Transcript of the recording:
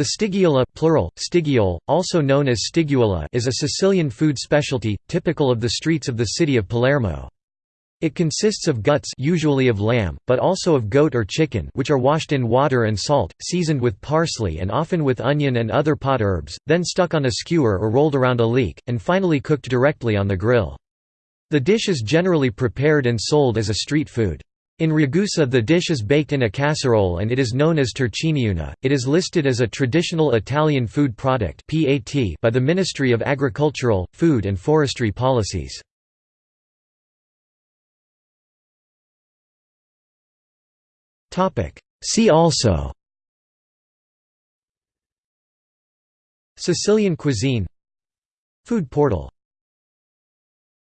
The stigghiola plural, stigghiole, also known as stiguola is a Sicilian food specialty, typical of the streets of the city of Palermo. It consists of guts usually of lamb, but also of goat or chicken which are washed in water and salt, seasoned with parsley and often with onion and other pot herbs, then stuck on a skewer or rolled around a leek, and finally cooked directly on the grill. The dish is generally prepared and sold as a street food. In Ragusa the dish is baked in a casserole and it is known as torciniuna. It is listed as a traditional Italian food product by the Ministry of Agricultural, Food and Forestry Policies. See also Sicilian cuisine Food portal